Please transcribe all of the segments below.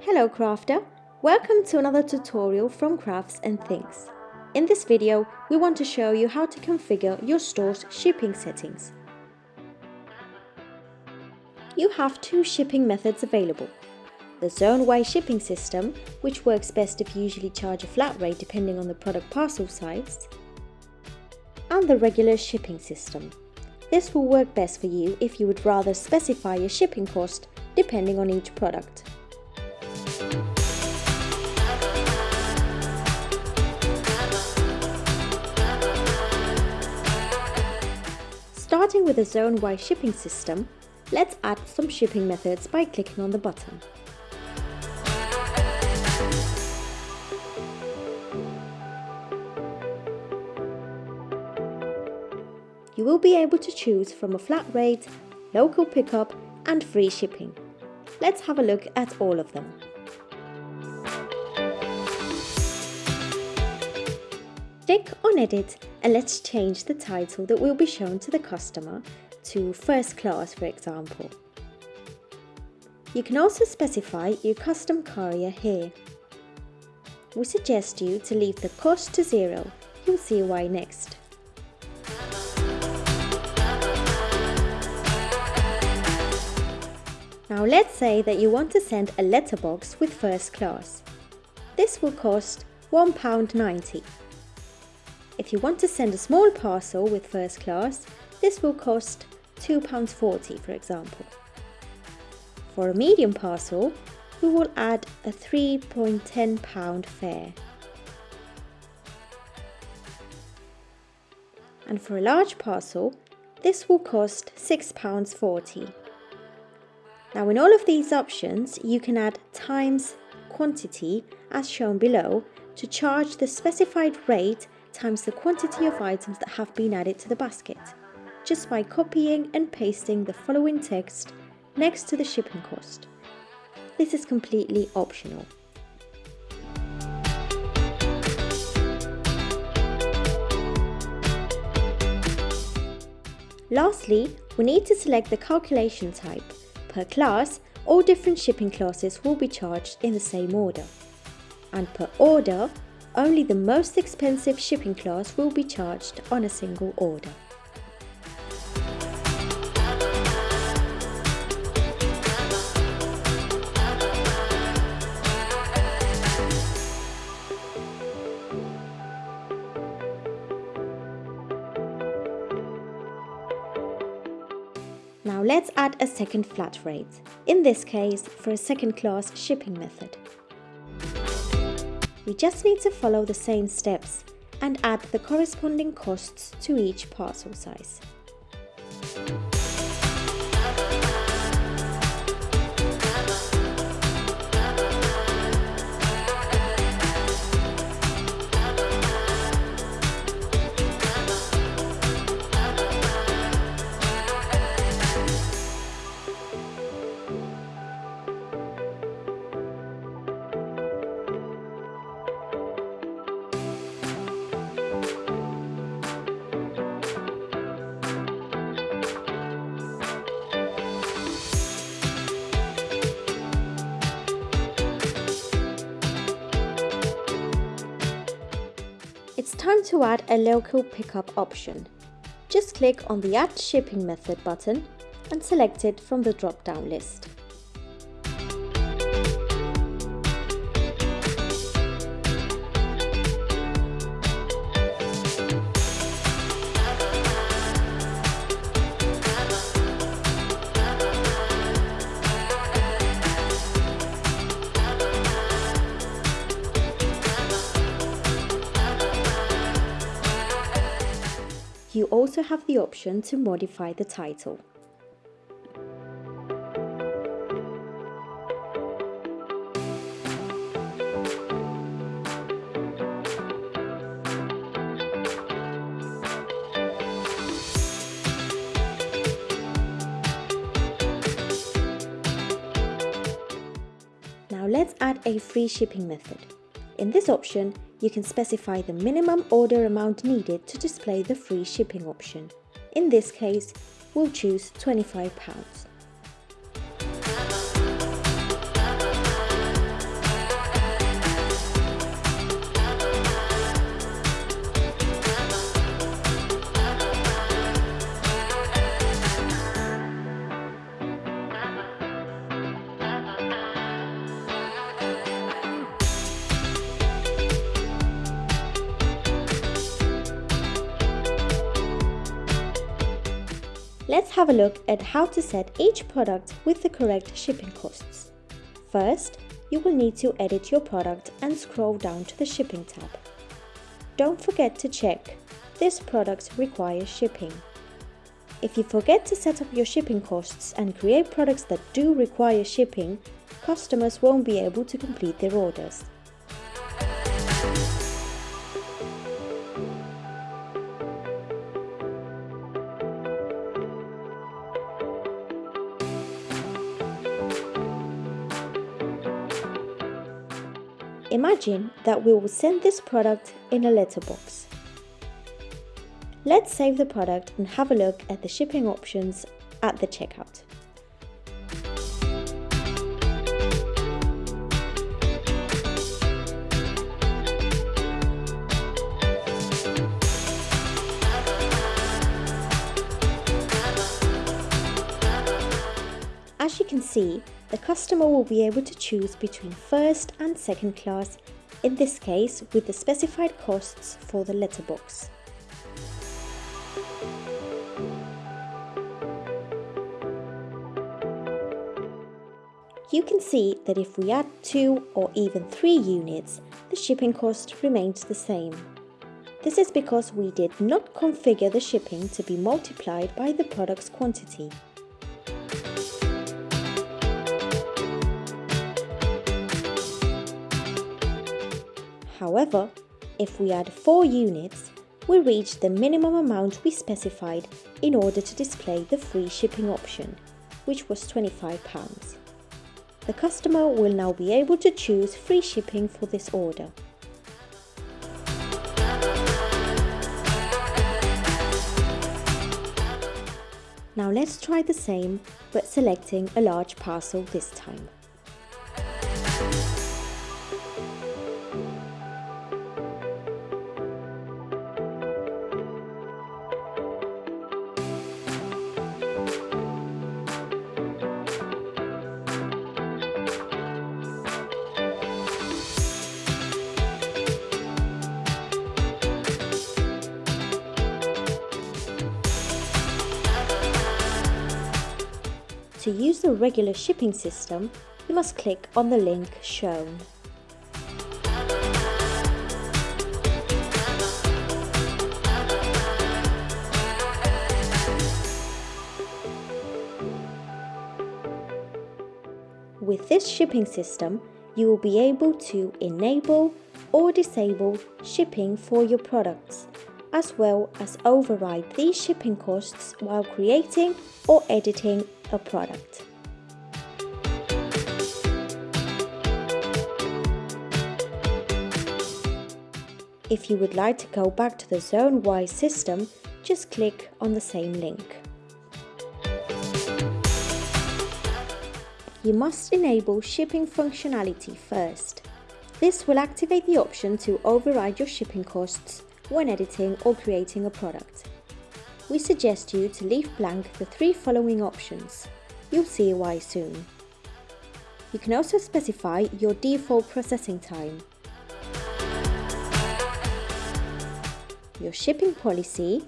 Hello crafter, welcome to another tutorial from Crafts and Things. In this video, we want to show you how to configure your store's shipping settings. You have two shipping methods available. The zone-wise shipping system, which works best if you usually charge a flat rate depending on the product parcel size, and the regular shipping system. This will work best for you if you would rather specify your shipping cost depending on each product. With a zone-wise shipping system, let's add some shipping methods by clicking on the button. You will be able to choose from a flat rate, local pickup and free shipping. Let's have a look at all of them. Edit and let's change the title that will be shown to the customer to first class for example. You can also specify your custom carrier here. We suggest you to leave the cost to zero, you'll see why next. Now let's say that you want to send a letterbox with first class. This will cost £1.90. If you want to send a small parcel with first class, this will cost £2.40 for example. For a medium parcel, we will add a £3.10 fare. And for a large parcel, this will cost £6.40. Now in all of these options, you can add times quantity as shown below to charge the specified rate times the quantity of items that have been added to the basket, just by copying and pasting the following text next to the shipping cost. This is completely optional. Lastly, we need to select the calculation type. Per class, all different shipping classes will be charged in the same order. And per order, only the most expensive shipping class will be charged on a single order. Now let's add a second flat rate, in this case for a second class shipping method. We just need to follow the same steps and add the corresponding costs to each parcel size. Time to add a local pickup option. Just click on the Add Shipping Method button and select it from the drop-down list. Also have the option to modify the title. Now let's add a free shipping method. In this option, you can specify the minimum order amount needed to display the free shipping option. In this case, we'll choose £25. Let's have a look at how to set each product with the correct shipping costs. First, you will need to edit your product and scroll down to the shipping tab. Don't forget to check this product requires shipping. If you forget to set up your shipping costs and create products that do require shipping, customers won't be able to complete their orders. Imagine that we will send this product in a letterbox. Let's save the product and have a look at the shipping options at the checkout. As you can see, the customer will be able to choose between first and second class, in this case with the specified costs for the letterbox. You can see that if we add two or even three units, the shipping cost remains the same. This is because we did not configure the shipping to be multiplied by the product's quantity. However, if we add 4 units, we reach the minimum amount we specified in order to display the free shipping option, which was £25 the customer will now be able to choose free shipping for this order. Now let's try the same, but selecting a large parcel this time. To use the regular shipping system, you must click on the link shown. With this shipping system, you will be able to enable or disable shipping for your products as well as override these shipping costs while creating or editing a product. If you would like to go back to the zone-wise system, just click on the same link. You must enable shipping functionality first. This will activate the option to override your shipping costs when editing or creating a product. We suggest you to leave blank the three following options. You'll see why soon. You can also specify your default processing time, your shipping policy,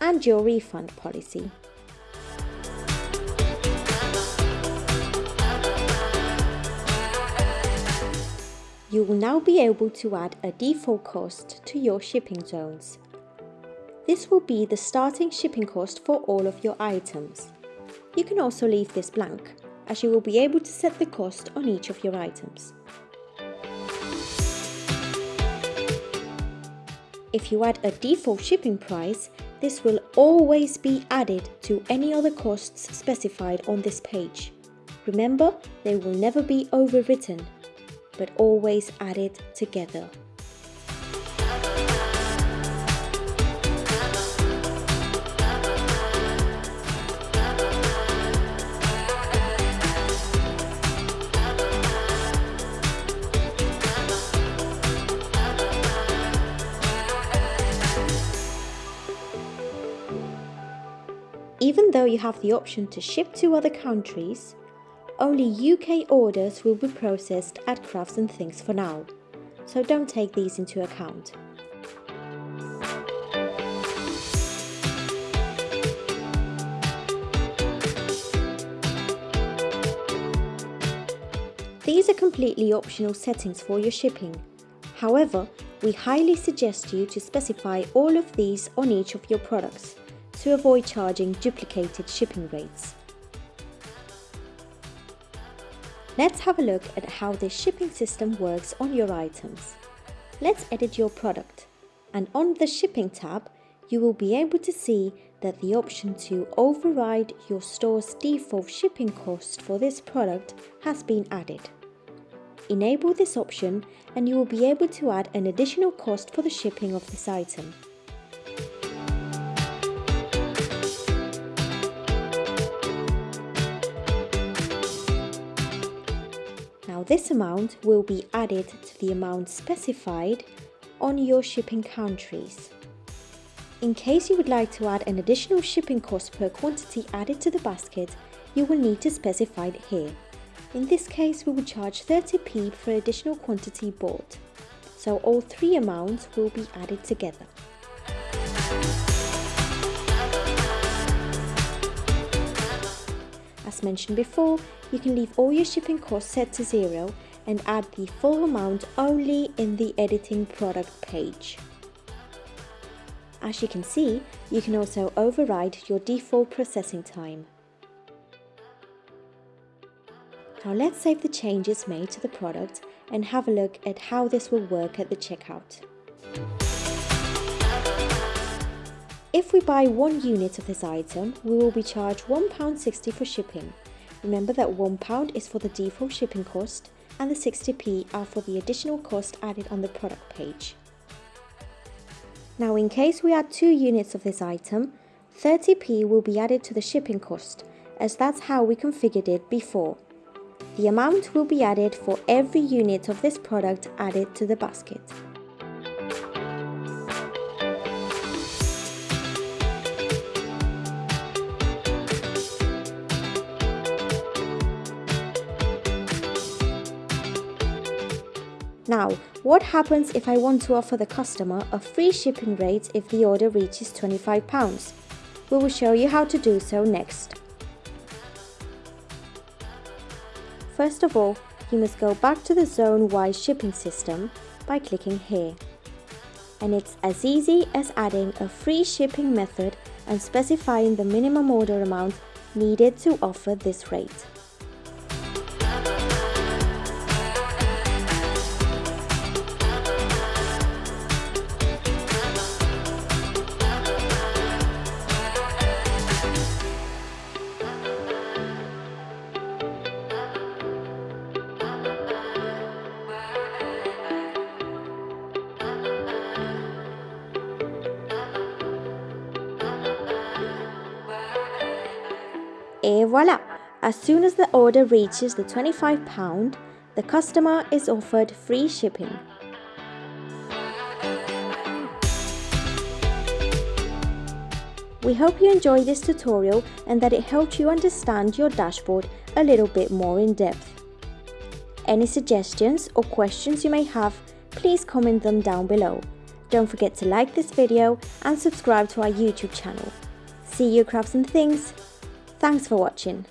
and your refund policy. You will now be able to add a default cost to your shipping zones. This will be the starting shipping cost for all of your items. You can also leave this blank, as you will be able to set the cost on each of your items. If you add a default shipping price, this will always be added to any other costs specified on this page. Remember, they will never be overwritten but always added together. Even though you have the option to ship to other countries, only UK orders will be processed at Crafts and Things for now, so don't take these into account. These are completely optional settings for your shipping. However, we highly suggest you to specify all of these on each of your products to avoid charging duplicated shipping rates. Let's have a look at how this shipping system works on your items. Let's edit your product and on the shipping tab you will be able to see that the option to override your store's default shipping cost for this product has been added. Enable this option and you will be able to add an additional cost for the shipping of this item. This amount will be added to the amount specified on your shipping countries. In case you would like to add an additional shipping cost per quantity added to the basket, you will need to specify it here. In this case, we will charge 30p for additional quantity bought. So all three amounts will be added together. As mentioned before, you can leave all your shipping costs set to zero and add the full amount only in the editing product page. As you can see, you can also override your default processing time. Now let's save the changes made to the product and have a look at how this will work at the checkout. If we buy one unit of this item, we will be charged £1.60 for shipping. Remember that £1 is for the default shipping cost and the 60p are for the additional cost added on the product page. Now in case we add two units of this item, 30p will be added to the shipping cost, as that's how we configured it before. The amount will be added for every unit of this product added to the basket. What happens if I want to offer the customer a free shipping rate if the order reaches £25? We will show you how to do so next. First of all, you must go back to the zone-wise shipping system by clicking here. And it's as easy as adding a free shipping method and specifying the minimum order amount needed to offer this rate. As soon as the order reaches the £25, the customer is offered free shipping. We hope you enjoyed this tutorial and that it helped you understand your dashboard a little bit more in depth. Any suggestions or questions you may have, please comment them down below. Don't forget to like this video and subscribe to our YouTube channel. See you crafts and things! Thanks for watching.